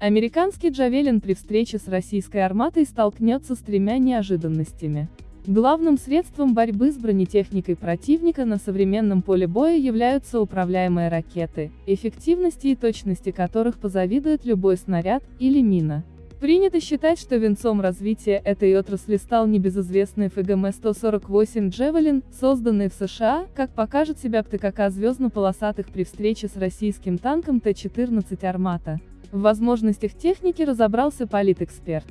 Американский «Джавелин» при встрече с российской арматой столкнется с тремя неожиданностями. Главным средством борьбы с бронетехникой противника на современном поле боя являются управляемые ракеты, эффективности и точности которых позавидует любой снаряд или мина. Принято считать, что венцом развития этой отрасли стал небезызвестный ФГМ-148 «Джевелин», созданный в США, как покажет себя ПТКК звездно-полосатых при встрече с российским танком Т-14 «Армата». В возможностях техники разобрался политэксперт.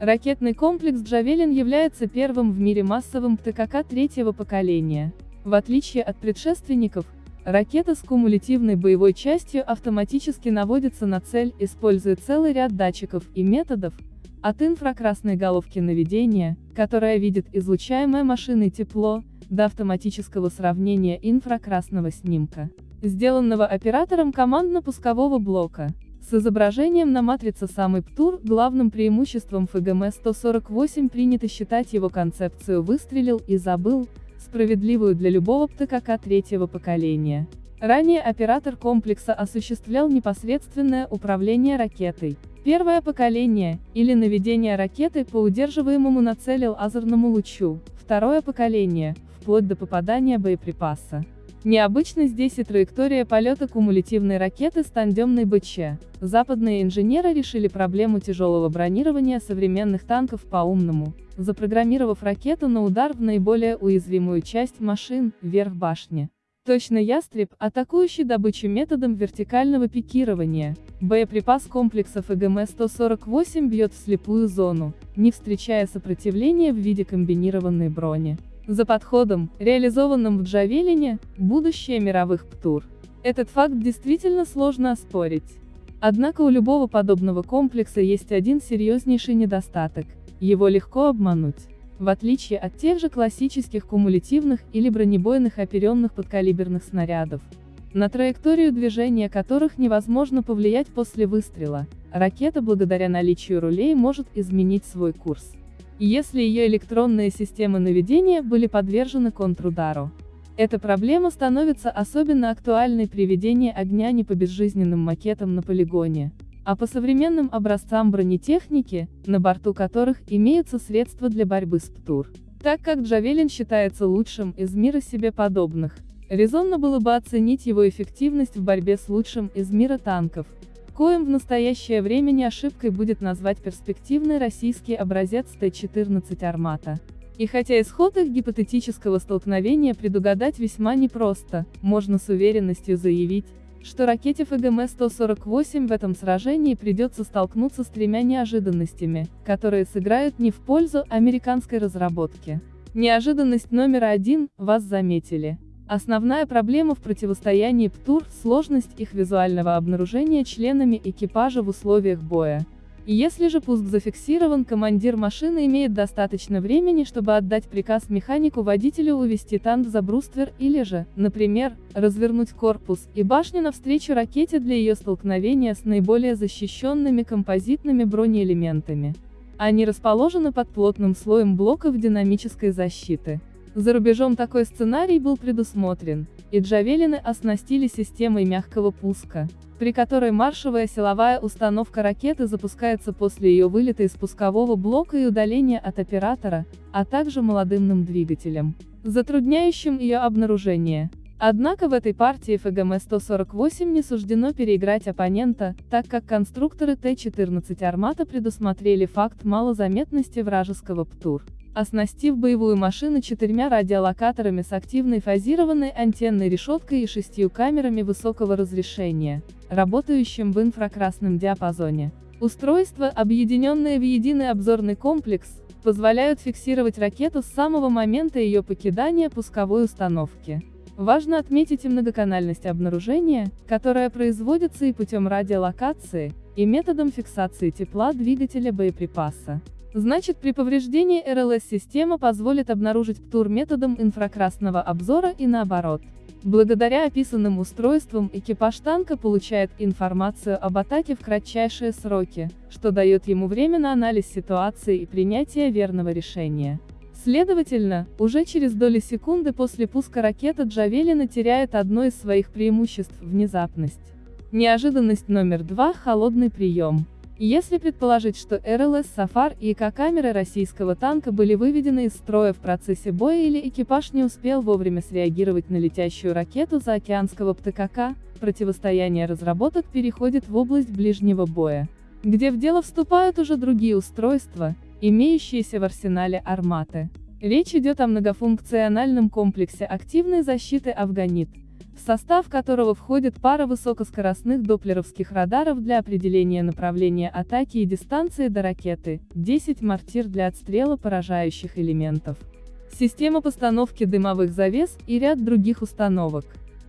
Ракетный комплекс «Джавелин» является первым в мире массовым ПТКК третьего поколения. В отличие от предшественников, Ракета с кумулятивной боевой частью автоматически наводится на цель, используя целый ряд датчиков и методов, от инфракрасной головки наведения, которая видит излучаемое машиной тепло, до автоматического сравнения инфракрасного снимка, сделанного оператором командно-пускового блока. С изображением на матрице самый ПТУР, главным преимуществом ФГМ-148 принято считать его концепцию «выстрелил и забыл», справедливую для любого ПТКК третьего поколения. Ранее оператор комплекса осуществлял непосредственное управление ракетой. Первое поколение, или наведение ракеты по удерживаемому на цели лазерному лучу, второе поколение, вплоть до попадания боеприпаса. Необычно здесь и траектория полета кумулятивной ракеты с тандемной БЧ. Западные инженеры решили проблему тяжелого бронирования современных танков по-умному, запрограммировав ракету на удар в наиболее уязвимую часть машин, вверх башни. Точно ястреб, атакующий добычу методом вертикального пикирования. Боеприпас комплексов ЭГМ-148 бьет в слепую зону, не встречая сопротивления в виде комбинированной брони. За подходом, реализованным в Джавелине, будущее мировых ПТУР. Этот факт действительно сложно оспорить. Однако у любого подобного комплекса есть один серьезнейший недостаток – его легко обмануть. В отличие от тех же классических кумулятивных или бронебойных оперенных подкалиберных снарядов, на траекторию движения которых невозможно повлиять после выстрела, ракета благодаря наличию рулей может изменить свой курс если ее электронные системы наведения были подвержены контрудару. Эта проблема становится особенно актуальной при ведении огня не по безжизненным макетам на полигоне, а по современным образцам бронетехники, на борту которых имеются средства для борьбы с ПТУР. Так как Джавелин считается лучшим из мира себе подобных, резонно было бы оценить его эффективность в борьбе с лучшим из мира танков, коим в настоящее время не ошибкой будет назвать перспективный российский образец Т-14 «Армата». И хотя исход их гипотетического столкновения предугадать весьма непросто, можно с уверенностью заявить, что ракете ФГМ-148 в этом сражении придется столкнуться с тремя неожиданностями, которые сыграют не в пользу американской разработки. Неожиданность номер один – вас заметили. Основная проблема в противостоянии ПТУР – сложность их визуального обнаружения членами экипажа в условиях боя. Если же пуск зафиксирован, командир машины имеет достаточно времени, чтобы отдать приказ механику-водителю увести танк за бруствер или же, например, развернуть корпус и башню навстречу ракете для ее столкновения с наиболее защищенными композитными бронеэлементами. Они расположены под плотным слоем блоков динамической защиты. За рубежом такой сценарий был предусмотрен, и джавелины оснастили системой мягкого пуска, при которой маршевая силовая установка ракеты запускается после ее вылета из пускового блока и удаления от оператора, а также молодымным двигателем, затрудняющим ее обнаружение. Однако в этой партии ФГМ-148 не суждено переиграть оппонента, так как конструкторы Т-14 «Армата» предусмотрели факт малозаметности вражеского ПТУР оснастив боевую машину четырьмя радиолокаторами с активной фазированной антенной решеткой и шестью камерами высокого разрешения, работающим в инфракрасном диапазоне. Устройства, объединенные в единый обзорный комплекс, позволяют фиксировать ракету с самого момента ее покидания пусковой установки. Важно отметить и многоканальность обнаружения, которая производится и путем радиолокации, и методом фиксации тепла двигателя боеприпаса. Значит при повреждении РЛС-система позволит обнаружить ПТУР методом инфракрасного обзора и наоборот. Благодаря описанным устройствам экипаж танка получает информацию об атаке в кратчайшие сроки, что дает ему время на анализ ситуации и принятие верного решения. Следовательно, уже через доли секунды после пуска ракета Джавелина теряет одно из своих преимуществ – внезапность. Неожиданность номер два – холодный прием. Если предположить, что РЛС «Сафар» и ИК-камеры российского танка были выведены из строя в процессе боя или экипаж не успел вовремя среагировать на летящую ракету заокеанского ПТКК, противостояние разработок переходит в область ближнего боя, где в дело вступают уже другие устройства, имеющиеся в арсенале «Арматы». Речь идет о многофункциональном комплексе активной защиты «Афганит», в состав которого входит пара высокоскоростных доплеровских радаров для определения направления атаки и дистанции до ракеты, 10 мортир для отстрела поражающих элементов, система постановки дымовых завес и ряд других установок.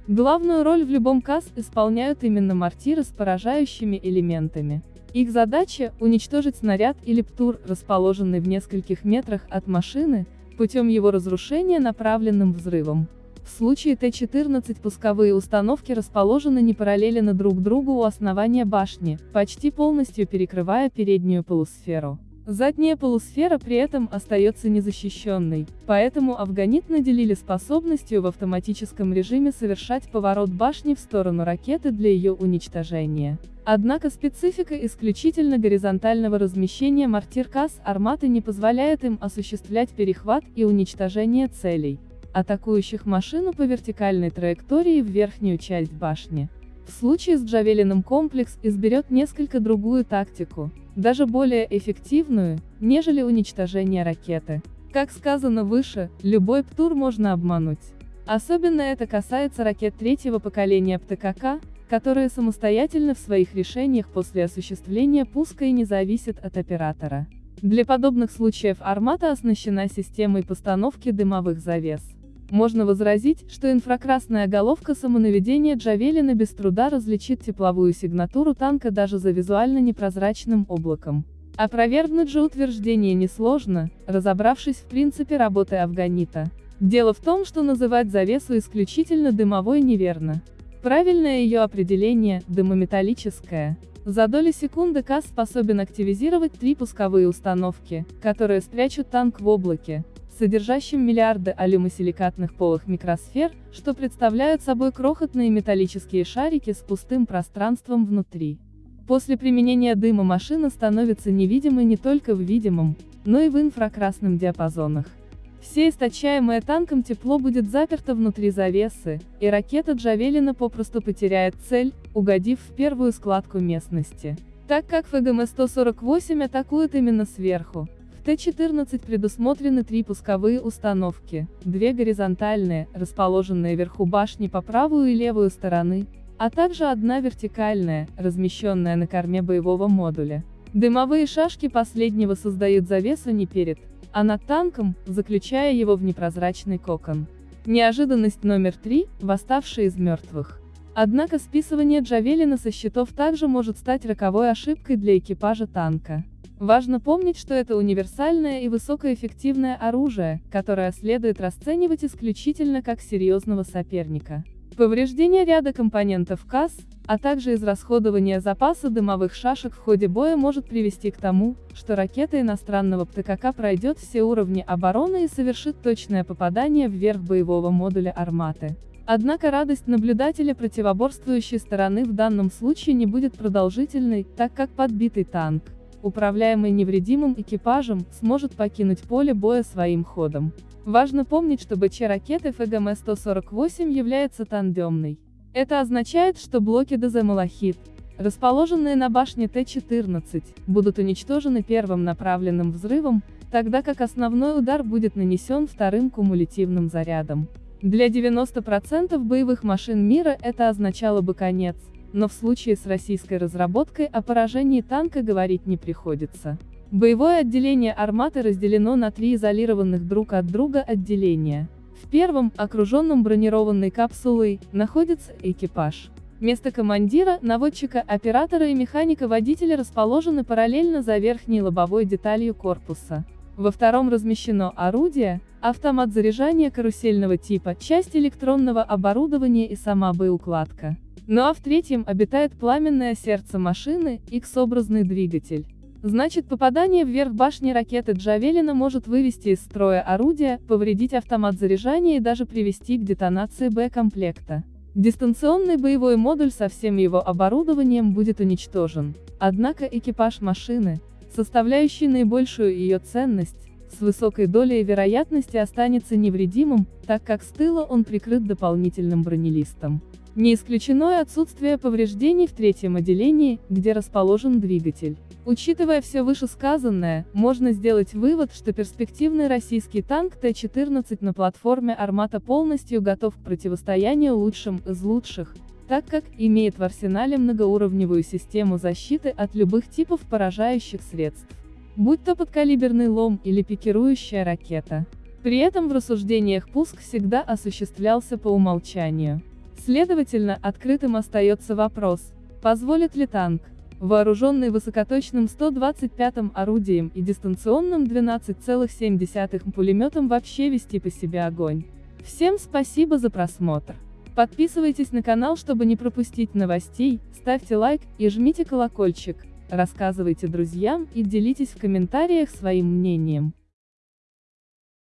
Главную роль в любом КАС исполняют именно мортиры с поражающими элементами. Их задача – уничтожить снаряд или ПТУР, расположенный в нескольких метрах от машины, путем его разрушения направленным взрывом. В случае Т-14 пусковые установки расположены не параллельно друг другу у основания башни, почти полностью перекрывая переднюю полусферу. Задняя полусфера при этом остается незащищенной, поэтому афганит наделили способностью в автоматическом режиме совершать поворот башни в сторону ракеты для ее уничтожения. Однако специфика исключительно горизонтального размещения мортир КАС «Арматы» не позволяет им осуществлять перехват и уничтожение целей атакующих машину по вертикальной траектории в верхнюю часть башни. В случае с Джавелиным комплекс изберет несколько другую тактику, даже более эффективную, нежели уничтожение ракеты. Как сказано выше, любой ПТУР можно обмануть. Особенно это касается ракет третьего поколения ПТКК, которые самостоятельно в своих решениях после осуществления пуска и не зависят от оператора. Для подобных случаев армата оснащена системой постановки дымовых завес. Можно возразить, что инфракрасная головка самонаведения Джавелина без труда различит тепловую сигнатуру танка даже за визуально непрозрачным облаком. Опровергнуть же утверждение несложно, разобравшись в принципе работы Афганита. Дело в том, что называть завесу исключительно дымовой неверно. Правильное ее определение – дымометаллическое. За доли секунды КАС способен активизировать три пусковые установки, которые спрячут танк в облаке, содержащим миллиарды алюмосиликатных полых микросфер, что представляют собой крохотные металлические шарики с пустым пространством внутри. После применения дыма машина становится невидимой не только в видимом, но и в инфракрасном диапазонах. Все источаемое танком тепло будет заперто внутри завесы, и ракета Джавелина попросту потеряет цель, угодив в первую складку местности. Так как ФГМ-148 атакует именно сверху, Т-14 предусмотрены три пусковые установки, две горизонтальные, расположенные вверху башни по правую и левую стороны, а также одна вертикальная, размещенная на корме боевого модуля. Дымовые шашки последнего создают завесу не перед, а над танком, заключая его в непрозрачный кокон. Неожиданность номер три – восставшие из мертвых. Однако списывание Джавелина со счетов также может стать роковой ошибкой для экипажа танка. Важно помнить, что это универсальное и высокоэффективное оружие, которое следует расценивать исключительно как серьезного соперника. Повреждение ряда компонентов КАС, а также израсходование запаса дымовых шашек в ходе боя может привести к тому, что ракета иностранного ПТКК пройдет все уровни обороны и совершит точное попадание вверх боевого модуля «Арматы». Однако радость наблюдателя противоборствующей стороны в данном случае не будет продолжительной, так как подбитый танк, управляемый невредимым экипажем, сможет покинуть поле боя своим ходом. Важно помнить, что БЧ ракеты ФГМ-148 является тандемной. Это означает, что блоки ДЗ «Малахит», расположенные на башне Т-14, будут уничтожены первым направленным взрывом, тогда как основной удар будет нанесен вторым кумулятивным зарядом. Для 90% боевых машин мира это означало бы конец, но в случае с российской разработкой о поражении танка говорить не приходится. Боевое отделение арматы разделено на три изолированных друг от друга отделения. В первом, окруженном бронированной капсулой, находится экипаж. Место командира, наводчика, оператора и механика-водителя расположены параллельно за верхней лобовой деталью корпуса. Во втором размещено орудие, автомат заряжания карусельного типа, часть электронного оборудования и сама боеукладка. Ну а в третьем обитает пламенное сердце машины, X-образный двигатель. Значит попадание вверх башни ракеты Джавелина может вывести из строя орудие, повредить автомат заряжания и даже привести к детонации Б-комплекта. Дистанционный боевой модуль со всем его оборудованием будет уничтожен. Однако экипаж машины, составляющий наибольшую ее ценность, с высокой долей вероятности останется невредимым, так как с тыла он прикрыт дополнительным бронелистом. Не исключено и отсутствие повреждений в третьем отделении, где расположен двигатель. Учитывая все вышесказанное, можно сделать вывод, что перспективный российский танк Т-14 на платформе «Армата» полностью готов к противостоянию лучшим из лучших, так как имеет в арсенале многоуровневую систему защиты от любых типов поражающих средств. Будь то подкалиберный лом или пикирующая ракета. При этом в рассуждениях пуск всегда осуществлялся по умолчанию. Следовательно, открытым остается вопрос, позволит ли танк, вооруженный высокоточным 125-м орудием и дистанционным 12,7 пулеметом вообще вести по себе огонь. Всем спасибо за просмотр. Подписывайтесь на канал, чтобы не пропустить новостей, ставьте лайк и жмите колокольчик, рассказывайте друзьям и делитесь в комментариях своим мнением.